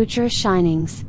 Future Shinings.